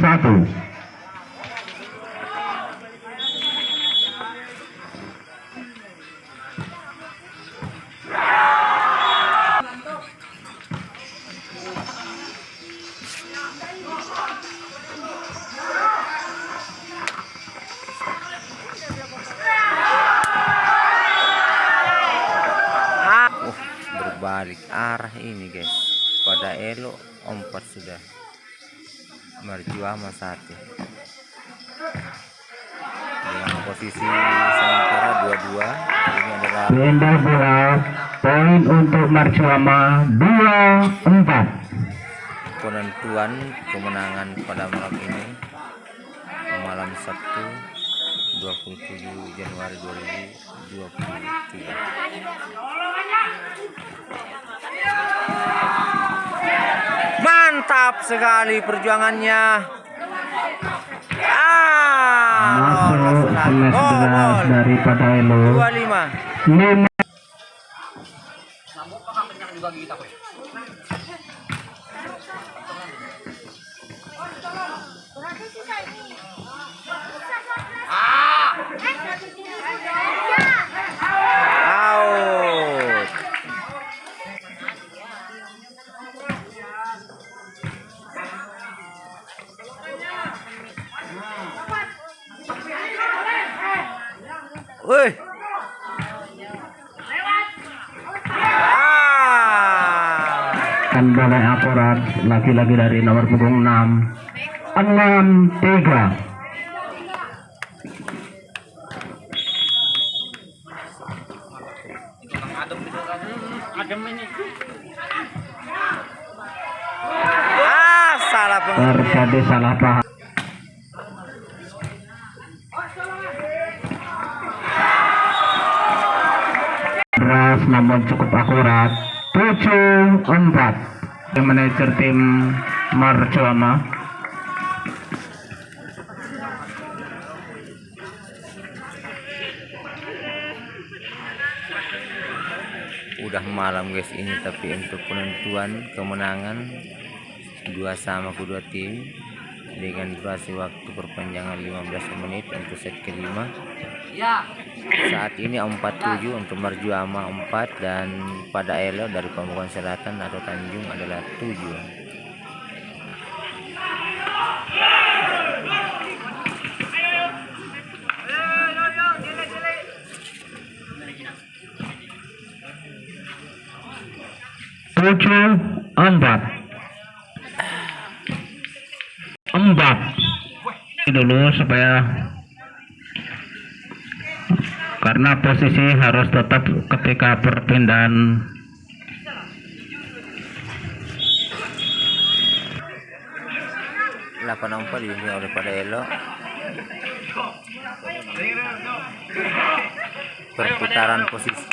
satu. Berbalik arah ini guys. Pada elo empat sudah. Marjuama satu. Dengan posisi sementara dua-dua. Ini adalah Pindah bola. Poin untuk Marcuama dua empat. penentuan kemenangan pada malam ini. Malam Sabtu 27 Januari 2023. Mantap sekali perjuangannya. Ah, Masuk daripada Elo. 25. Lima. Out. Wih. Ah. Kan boleh akurat lagi-lagi dari nomor punggung 6 enam tiga Ah, salah pengertian. terjadi salah paham Cukup akurat. 7-4 manajer tim Marjuama udah malam guys ini tapi untuk penentuan kemenangan dua sama kedua tim dengan durasi waktu perpanjangan 15 menit untuk set kelima saat ini 47 untuk Marjuama 4 dan pada Elo dari Pamukan Selatan atau Tanjung adalah 7 tujuh empat Ini dulu supaya karena posisi harus tetap ketika perpindahan. Delapan empat dibimbing oleh pada Elo perputaran posisi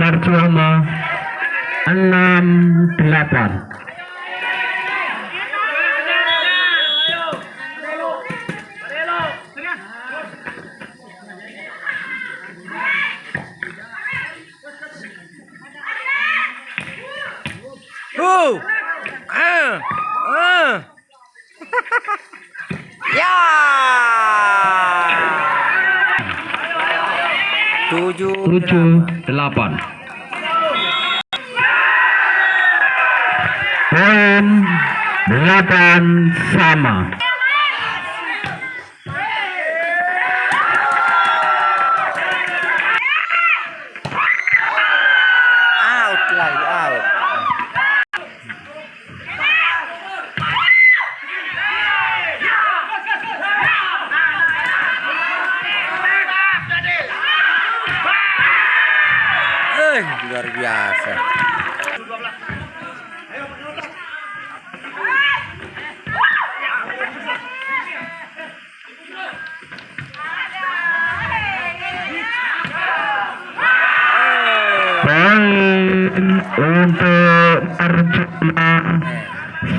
Marjuama enam delapan Uh. Ah. Ah. ya. Tujuh. tujuh delapan poin delapan sama biasa. Untuk arjuna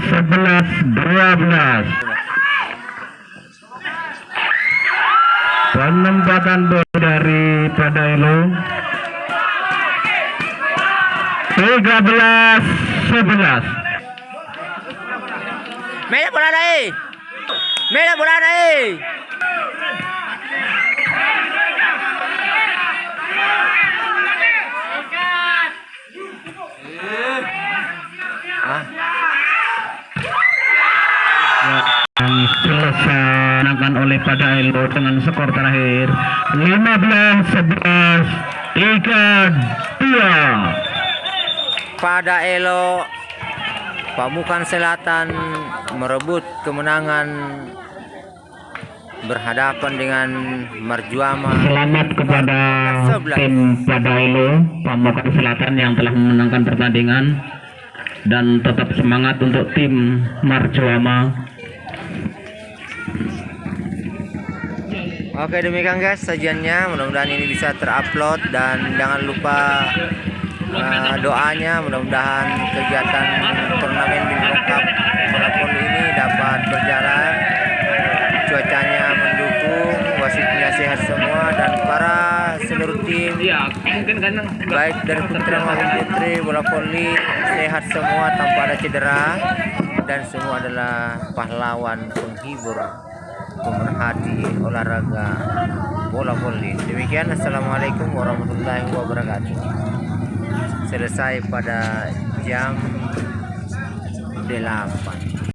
11-12 penempatan bola dari Padailo 13-11 Mera bola naik. Mera bola. Ah, yang dilaksanakan oleh Padailo dengan skor terakhir 15-11 3-2 pada Elo Pamukan Selatan merebut kemenangan berhadapan dengan Marjuama Selamat kepada tim Padailo Pamukan Selatan yang telah memenangkan pertandingan dan tetap semangat untuk tim Marjuama. Oke demikian guys sajiannya. Mudah-mudahan ini bisa terupload dan jangan lupa uh, doanya mudah-mudahan kegiatan turnamen di Cup bola voli ini dapat berjalan. Cuacanya mendukung wasitnya sehat semua dan para seluruh tim baik dari putra maupun putri bola voli sehat semua tanpa ada cedera dan semua adalah pahlawan penghibur pemerhati olahraga bola voli demikian assalamualaikum warahmatullahi wabarakatuh selesai pada jam 8